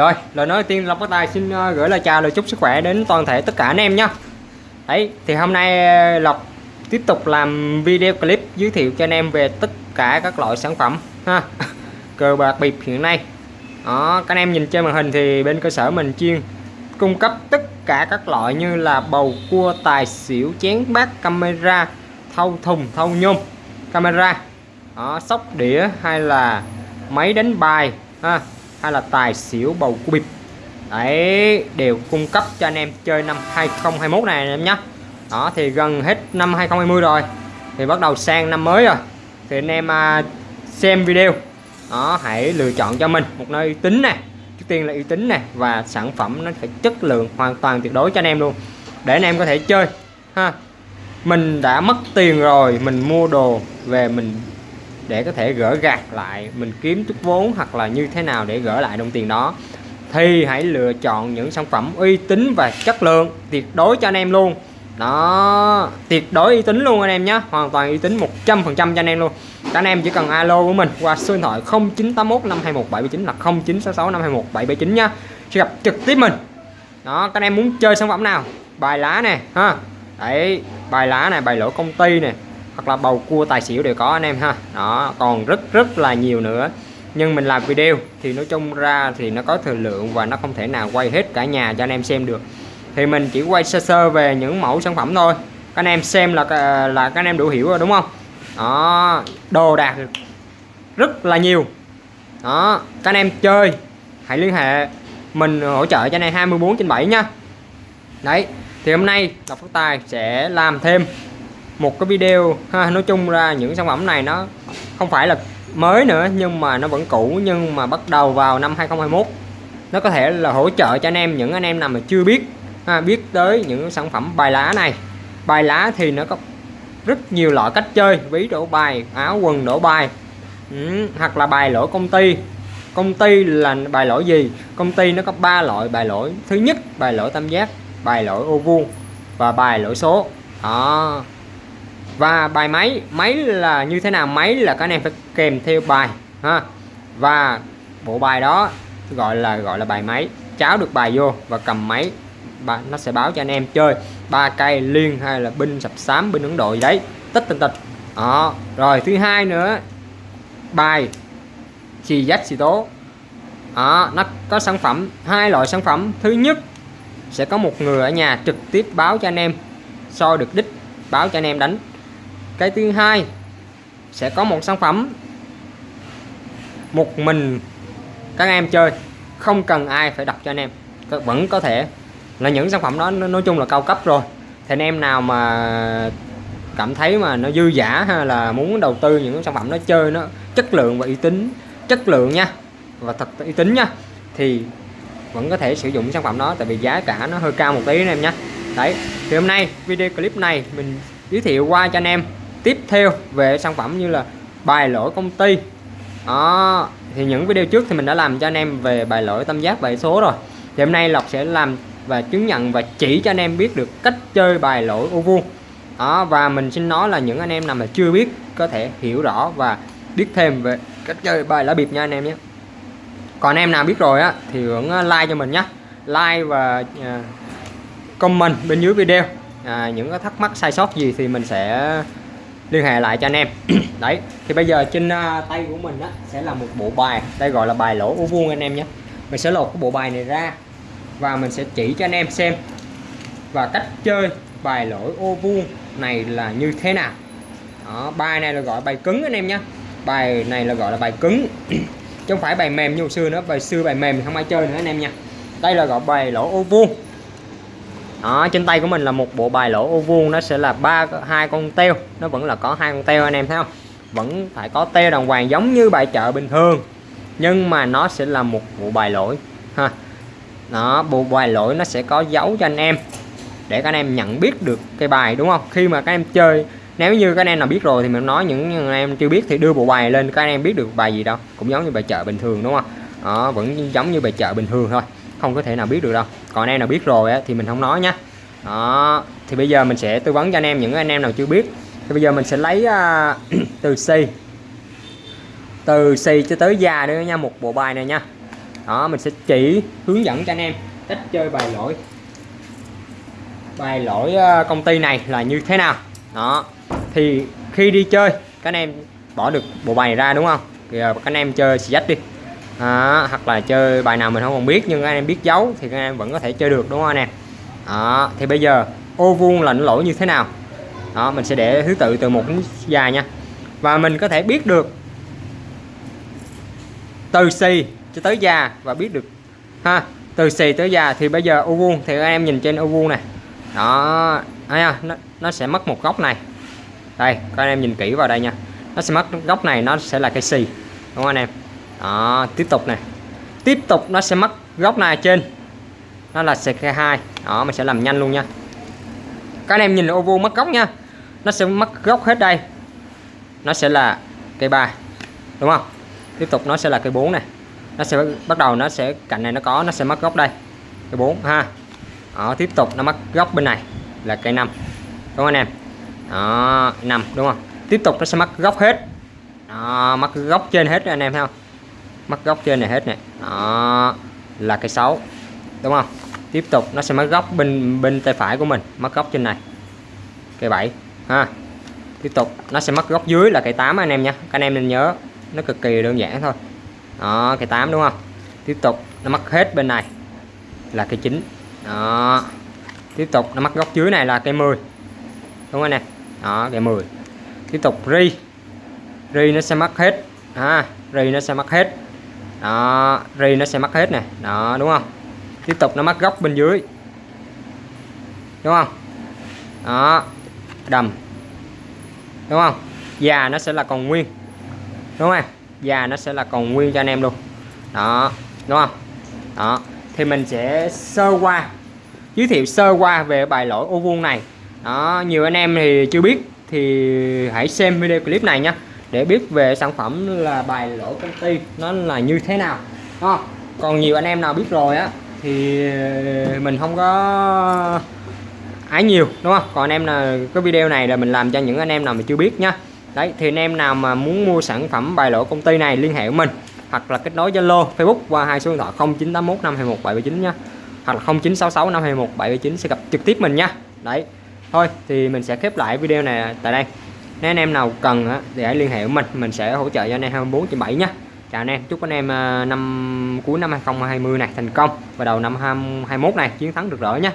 Rồi, lời nói đầu tiên Long Phát Tài xin ờ, gửi lời chào lời chúc sức khỏe đến toàn thể tất cả anh em nhé Đấy, thì hôm nay ờ, Lộc tiếp tục làm video clip giới thiệu cho anh em về tất cả các loại sản phẩm ha. Cờ bạc bịp hiện nay. Đó các anh em nhìn trên màn hình thì bên cơ sở mình chuyên cung cấp tất cả các loại như là bầu cua tài xỉu chén bát camera thâu thùng thâu nhôm camera. Đó, sóc đĩa hay là máy đánh bài ha hay là tài xỉu bầu cua bịp. Đấy đều cung cấp cho anh em chơi năm 2021 này anh em nhé đó thì gần hết năm 2020 rồi. Thì bắt đầu sang năm mới rồi. Thì anh em à, xem video. Đó hãy lựa chọn cho mình một nơi uy tín nè. Trước tiên là uy tín nè và sản phẩm nó phải chất lượng hoàn toàn tuyệt đối cho anh em luôn. Để anh em có thể chơi ha. Mình đã mất tiền rồi mình mua đồ về mình để có thể gỡ gạt lại, mình kiếm chút vốn hoặc là như thế nào để gỡ lại đồng tiền đó. Thì hãy lựa chọn những sản phẩm uy tín và chất lượng tuyệt đối cho anh em luôn. Đó, tuyệt đối uy tín luôn anh em nhé, hoàn toàn uy tín 100% cho anh em luôn. Các anh em chỉ cần alo của mình qua số điện thoại 0981 521 779 là 0966 521 779 nhá sẽ gặp trực tiếp mình. Đó, các anh em muốn chơi sản phẩm nào? Bài lá nè, ha. Đấy, bài lá này bài lỗ công ty nè hoặc là bầu cua tài xỉu đều có anh em ha. Đó, còn rất rất là nhiều nữa. Nhưng mình làm video thì nói chung ra thì nó có thời lượng và nó không thể nào quay hết cả nhà cho anh em xem được. Thì mình chỉ quay sơ sơ về những mẫu sản phẩm thôi. Các anh em xem là à, là các anh em đủ hiểu rồi, đúng không? Đó, đồ đạc rất là nhiều. Đó, các anh em chơi, hãy liên hệ mình hỗ trợ cho anh em 24 trên 7 nha. Đấy, thì hôm nay Lộc Phát Tài sẽ làm thêm một cái video ha nói chung ra những sản phẩm này nó không phải là mới nữa nhưng mà nó vẫn cũ nhưng mà bắt đầu vào năm 2021 nó có thể là hỗ trợ cho anh em những anh em nào mà chưa biết ha, biết tới những sản phẩm bài lá này. Bài lá thì nó có rất nhiều loại cách chơi ví đổ bài áo quần đổ bài ừ, hoặc là bài lỗi công ty. Công ty là bài lỗi gì? Công ty nó có ba loại bài lỗi thứ nhất bài lỗi tam giác bài lỗi ô vuông và bài lỗi số. Đó và bài máy máy là như thế nào? Máy là các anh em phải kèm theo bài ha. Và bộ bài đó gọi là gọi là bài máy. Cháo được bài vô và cầm máy nó sẽ báo cho anh em chơi. Ba cây liên hay là binh sập xám binh ấn độ gì đấy. Tất tình tịch. Đó. Rồi thứ hai nữa bài chì dách xì tố. Đó, nó có sản phẩm hai loại sản phẩm. Thứ nhất sẽ có một người ở nhà trực tiếp báo cho anh em. Soi được đích báo cho anh em đánh cái thứ hai, sẽ có một sản phẩm một mình các em chơi. Không cần ai phải đọc cho anh em. Vẫn có thể là những sản phẩm đó nói chung là cao cấp rồi. Thì anh em nào mà cảm thấy mà nó dư giả hay là muốn đầu tư những sản phẩm nó chơi nó, chất lượng và uy tín, chất lượng nha, và thật uy tín nha, thì vẫn có thể sử dụng sản phẩm đó, tại vì giá cả nó hơi cao một tí anh em nhé đấy, thì hôm nay video clip này mình giới thiệu qua cho anh em tiếp theo về sản phẩm như là bài lỗi công ty. Đó thì những video trước thì mình đã làm cho anh em về bài lỗi tam giác bài số rồi. Thì hôm nay Lộc sẽ làm và chứng nhận và chỉ cho anh em biết được cách chơi bài lỗi ô vuông. Đó và mình xin nói là những anh em nào mà chưa biết có thể hiểu rõ và biết thêm về cách chơi bài lá bịp nha anh em nhé. Còn em nào biết rồi á thì hưởng à, like cho mình nhé. Like và à, comment bên dưới video. À, những cái thắc mắc sai sót gì thì mình sẽ liên hệ lại cho anh em. Đấy thì bây giờ trên uh, tay của mình á sẽ là một bộ bài đây gọi là bài lỗ ô vuông anh em nhé. Mình sẽ lột cái bộ bài này ra và mình sẽ chỉ cho anh em xem và cách chơi bài lỗi ô vuông này là như thế nào. Đó, bài này là gọi bài cứng anh em nhé. Bài này là gọi là bài cứng. Chứ không phải bài mềm như hồi xưa nữa bài xưa bài mềm thì không ai chơi nữa anh em nha. Đây là gọi bài lỗ ô vuông đó, trên tay của mình là một bộ bài lỗ ô vuông nó sẽ là ba hai con teo. Nó vẫn là có hai con teo anh em thấy không? Vẫn phải có teo đàng hoàng giống như bài chợ bình thường. Nhưng mà nó sẽ là một bộ bài lỗi ha. Đó bộ bài lỗi nó sẽ có dấu cho anh em để các anh em nhận biết được cái bài đúng không? Khi mà các em chơi nếu như các anh em nào biết rồi thì mình nói những anh em chưa biết thì đưa bộ bài lên các anh em biết được bài gì đâu. Cũng giống như bài chợ bình thường đúng không? Đó vẫn giống như bài chợ bình thường thôi không có thể nào biết được đâu. Còn anh em nào biết rồi á, thì mình không nói nhé. đó thì bây giờ mình sẽ tư vấn cho anh em những anh em nào chưa biết. Thì bây giờ mình sẽ lấy uh, từ C. Từ C cho tới già nữa nha một bộ bài này nha. Đó mình sẽ chỉ hướng dẫn cho anh em cách chơi bài lỗi. Bài lỗi à, công ty này là như thế nào. Đó thì khi đi chơi các anh em bỏ được bộ bài này ra đúng không? Thì à, các anh em chơi xì đi à, hoặc là chơi bài nào mình không còn biết nhưng anh em biết dấu thì các anh em vẫn có thể chơi được đúng không anh em? À, thì bây giờ ô vuông là nó lỗi như thế nào? Đó mình sẽ để thứ tự từ một đến dài nha. Và mình có thể biết được từ xì cho tới già và biết được ha từ xì tới già. Thì bây giờ ô vuông thì các em nhìn trên ô vuông này. Đó thấy không? Nó, nó sẽ mất một góc này. Đây các anh em nhìn kỹ vào đây nha. Nó sẽ mất góc này nó sẽ là cái xì đúng không anh em? Đó tiếp tục này. Tiếp tục nó sẽ mất góc này trên. Nó là CK2 đó mình sẽ làm nhanh luôn nha. Các anh em nhìn ô vuông mất góc nha. Nó sẽ mất góc hết đây. Nó sẽ là cây ba đúng không? Tiếp tục nó sẽ là cây 4 này. Nó sẽ bắt đầu nó sẽ cạnh này nó có nó sẽ mất góc đây. Cây 4 ha. Đó, tiếp tục nó mất góc bên này là cây 5 đúng không anh em? Đó 5 đúng không? Tiếp tục nó sẽ mất góc hết. Đó, mất góc trên hết anh em thấy không? Mất góc trên này hết này. Đó, là cây 6 đúng không? Tiếp tục, nó sẽ mất góc bên bên tay phải của mình, mất góc trên này. Cây 7 ha. Tiếp tục, nó sẽ mất góc dưới là cây 8 anh em nha. Các anh em nên nhớ, nó cực kỳ đơn giản thôi. Đó cây 8 đúng không? Tiếp tục, nó mất hết bên này là cây 9 đó. Tiếp tục, nó mất góc dưới này là cây 10 đúng không anh em? Đó cây 10 tiếp tục, ri. Ri nó sẽ mất hết, ha. Ri nó sẽ mất hết đó ri nó sẽ mắc hết nè. Đó, đúng không? Tiếp tục nó mắc góc bên dưới. Đúng không? Đó, đầm. Đúng không? Già nó sẽ là còn nguyên. Đúng không? Già nó sẽ là còn nguyên cho anh em luôn. Đó, đúng không? Đó, thì mình sẽ sơ qua, giới thiệu sơ qua về bài lỗi ô vuông này. Đó, nhiều anh em thì chưa biết thì hãy xem video clip này nhé để biết về sản phẩm là bài lỗ công ty nó là như thế nào. À, còn nhiều anh em nào biết rồi á thì mình không có ái nhiều đúng không? Còn anh em là cái video này là mình làm cho những anh em nào mà chưa biết nhá. Đấy thì anh em nào mà muốn mua sản phẩm bài lỗ công ty này liên hệ với mình hoặc là kết nối Zalo Facebook qua hai số điện thoại 0981 521 779 nhá. Hoặc là 0966 521 779 sẽ gặp trực tiếp mình nha đấy thôi thì mình sẽ khép lại video này tại đây nếu anh em nào cần á, thì hãy liên hệ với mình mình sẽ hỗ trợ cho anh em 24 trên 7 nhé chào anh em chúc anh em ờ, năm cuối năm 2020 này thành công và đầu năm 2021 này chiến thắng được rỡ nhé